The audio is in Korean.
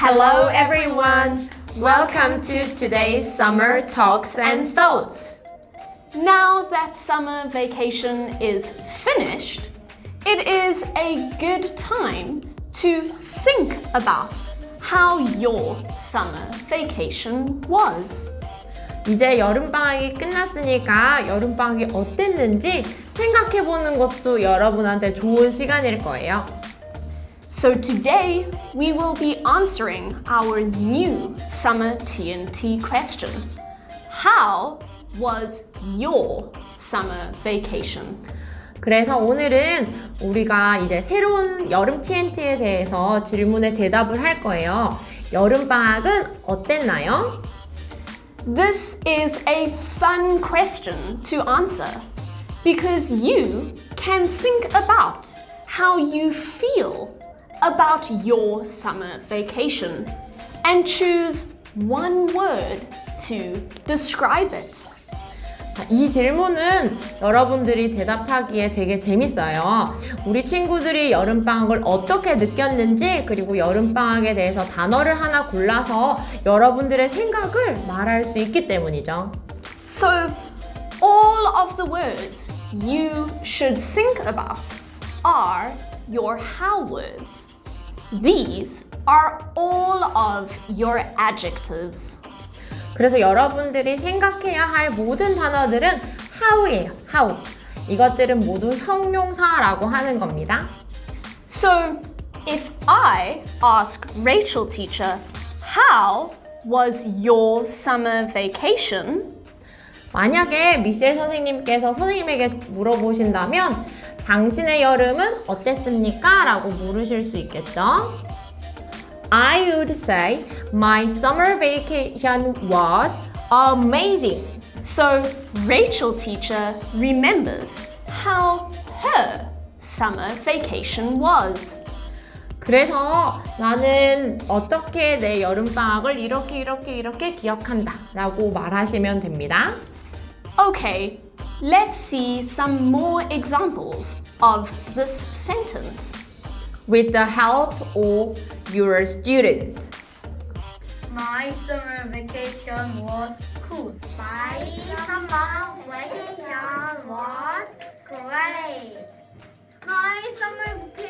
Hello everyone! Welcome to today's summer talks and thoughts. Now that summer vacation is finished, it is a good time to think about how your summer vacation was. 이제 여름방학이 끝났으니까 여름방학이 어땠는지 생각해보는 것도 여러분한테 좋은 시간일 거예요. So today we will be answering our new summer TNT question. How was your summer vacation? 그래서 오늘은 우리가 이제 새로운 여름 TNT에 대해서 질문에 대답을 할 거예요. 여름방학은 어땠나요? This is a fun question to answer because you can think about how you feel about your summer vacation and choose one word to describe it. 자, 이 질문은 여러분들이 대답하기에 되게 재밌어요. 우리 친구들이 여름방학을 어떻게 느꼈는지 그리고 여름방학에 대해서 단어를 하나 골라서 여러분들의 생각을 말할 수 있기 때문이죠. So, all of the words you should think about are your how words. These are all of your adjectives. 그래서 여러분들이 생각해야 할 모든 단어들은 how예요. how. 이것들은 모두 형용사라고 하는 겁니다. So, if I ask Rachel teacher, how was your summer vacation? 만약에 미셸 선생님께서 선생님에게 물어보신다면 당신의 여름은 어땠습니까? 라고 물으실 수 있겠죠? I would say my summer vacation was amazing. So, Rachel teacher remembers how her summer vacation was. 그래서 나는 어떻게 내 여름방학을 이렇게 이렇게 이렇게 기억한다 라고 말하시면 됩니다. Okay, let's see some more examples of this sentence. With the help of your students. My summer vacation was cool. My summer vacation was great. My summer vacation is